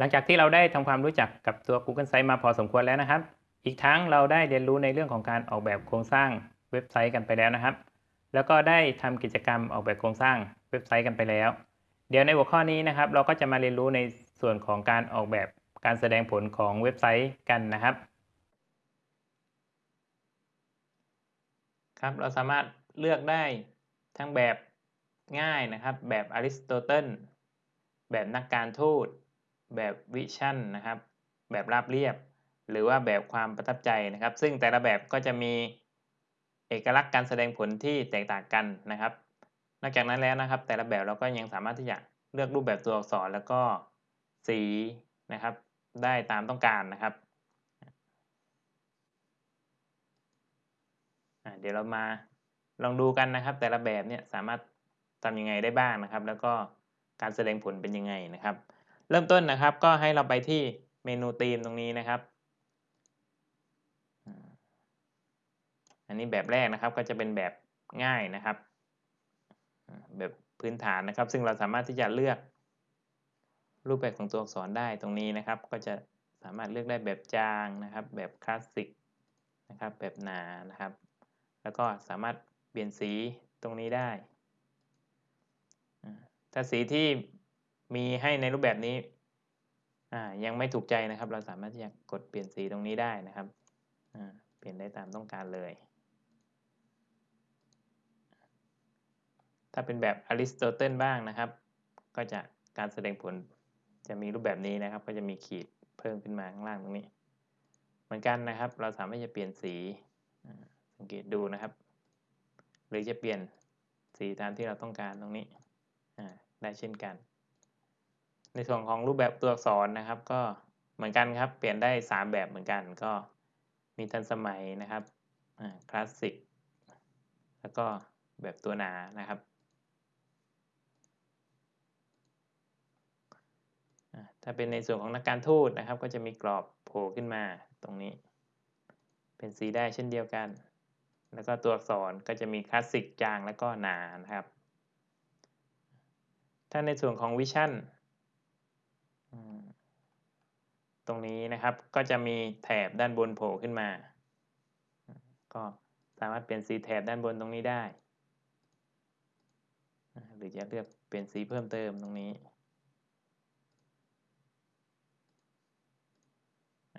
หลังจากที่เราได้ทำความรู้จักกับตัว Google Sites มาพอสมควรแล้วนะครับ อีกทั้งเราได้เรียนรู้ในเรื่องของการออกแบบโครงสร้างเว็บไซต์กันไปแล้วนะครับ แล้วก็ได้ทำกิจกรรมออกแบบโครงสร้างเว็บไซต์กันไปแล้ว เดี๋ยวในหัวข้อนี้นะครับ เราก็จะมาเรียนรู้ในส่วนของการออกแบบการแสดงผลของเว็บไซต์กันนะครับ ครับ เราสามารถเลือกได้ทั้งแบบง่ายนะครับ แบบอริสโตเติลแบบนักการทูต แบบวิชั่นนะครับ แบบราบเรียบ หรือว่าแบบความประทับใจนะครับ ซึ่งแต่ละแบบก็จะมีเอกลักษณ์การแสดงผลที่แตกต่างกันนะครับ นอกจากนั้นแล้วนะครับ แต่ละแบบเราก็ยังสามารถที่จะเลือกรูปแบบตัวอักษรแล้วก็สีนะครับ ได้ตามต้องการนะครับเดี๋ยวเรามาลองดูกันนะครับ แต่ละแบบเนี่ยสามารถทำยังไงได้บ้างนะครับ แล้วก็การแสดงผลเป็นยังไงนะครับ เริ่มต้นนะครับก็ให้เราไปที่เมนูธีมตรงนี้นะครับ อันนี้แบบแรกนะครับก็จะเป็นแบบง่ายนะครับ แบบพื้นฐานนะครับ ซึ่งเราสามารถที่จะเลือก รูปแบบของตัวอักษรได้ตรงนี้นะครับ ก็จะสามารถเลือกได้แบบจางนะครับ แบบคลาสสิกนะครับ แบบหนานะครับ แล้วก็สามารถเปลี่ยนสีตรงนี้ได้ ถ้าสีที่ มีให้ในรูปแบบนี้ยังไม่ถูกใจนะครับ เราสามารถที่จะกดเปลี่ยนสีตรงนี้ได้นะครับเปลี่ยนได้ตามต้องการเลย ถ้าเป็นแบบอริสโตเติลบ้างนะครับ ก็จะการแสดงผลจะมีรูปแบบนี้นะครับ ก็จะมีขีดเพิ่มขึ้นมาข้างล่างตรงนี้ เหมือนกันนะครับ เราสามารถจะเปลี่ยนสีสังเกตดูนะครับ หรือจะเปลี่ยนสีตามที่เราต้องการตรงนี้ได้เช่นกัน ในส่วนของรูปแบบตัวอักษรนะครับ ก็เหมือนกันครับ เปลี่ยนได้ 3 แบบเหมือนกันก็มีทันสมัยนะครับคลาสสิกแล้วก็แบบตัวหนานะครับถ้าเป็นในส่วนของนักการทูตนะครับ ก็จะมีกรอบโผล่ขึ้นมาตรงนี้ เป็นสีได้เช่นเดียวกัน แล้วก็ตัวอักษรก็จะมีคลาสสิกจางแล้วก็หนานะครับ ถ้าในส่วนของวิชั่นต รงนี้นะครับ ก็จะมีแถบด้านบนโผล่ขึ้นมา ก็สามารถเปลี่ยนสีแถบด้านบนตรงนี้ได้ หรือจะเลือกเปลี่ยนสีเพิ่มเติมตรงนี้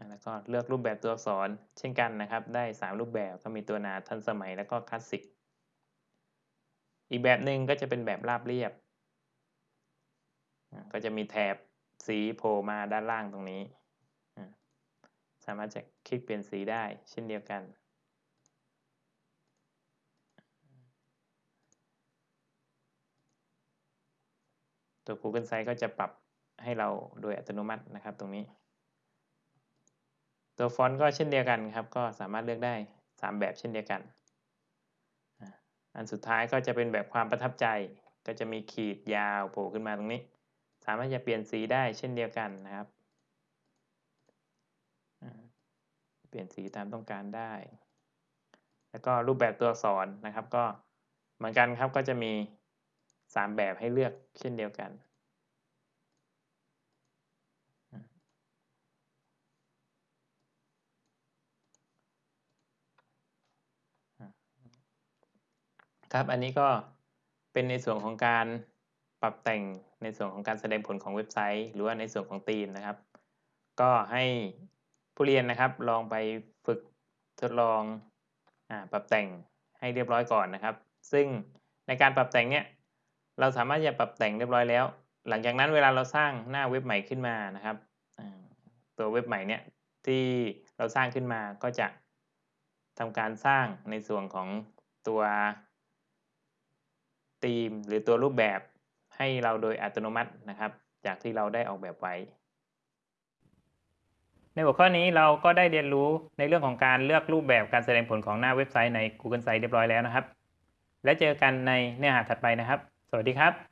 แล้วก็เลือกรูปแบบตัวอักษรเช่นกันนะครับ ได้ 3 รูปแบบก็มีตัวนาทันสมัยแล้วก็คลาสสิก อีกแบบหนึ่งก็จะเป็นแบบราบเรียบ ก็จะมีแถบสีโผล่มาด้านล่างตรงนี้ามารถจะคลิกเปลี่ยนสีได้เช่นเดียวกัน ตัว Google Sites ก็จะปรับให้เราโดยอัตโนมัตินะครับตรงนี้ ตัวฟอนต์ก็เช่นเดียวกันครับ ก็สามารถเลือกได้ 3 แบบเช่นเดียวกัน อันสุดท้ายก็จะเป็นแบบความประทับใจ ก็จะมีขีดยาวโผล่ขึ้นมาตรงนี้ สามารถจะเปลี่ยนสีได้เช่นเดียวกันนะครับ เปลี่ยนสีตามต้องการได้ แล้วก็รูปแบบตัวอักษรนะครับ ก็เหมือนกันครับก็จะมี 3 แบบให้เลือกเช่นเดียวกันครับ อันนี้ก็เป็นในส่วนของการปรับแต่งในส่วนของการแสดงผลของเว็บไซต์ หรือว่าในส่วนของธีมนะครับ ก็ให้ ผู้เรียนนะครับลองไปฝึกทดลองอปรับแต่งให้เรียบร้อยก่อนนะครับ ซึ่งในการปรับแต่งเนี้ยเราสามารถจะปรับแต่งเรียบร้อยแล้ว หลังจากนั้นเวลาเราสร้างหน้าเว็บใหม่ขึ้นมานะครับตัวเว็บใหม่เนี้ยที่เราสร้างขึ้นมาก็จะทำการสร้างในส่วนของตัวธีมหรือตัวรูปแบบให้เราโดยอัตโนมัตินะครับ จากที่เราได้ออกแบบไว้ ในหัวข้อนี้เราก็ได้เรียนรู้ในเรื่องของการเลือกรูปแบบการแสดงผลของหน้าเว็บไซต์ใน Google Sites เรียบร้อยแล้วนะครับ และเจอกันในเนื้อหาถัดไปนะครับ สวัสดีครับ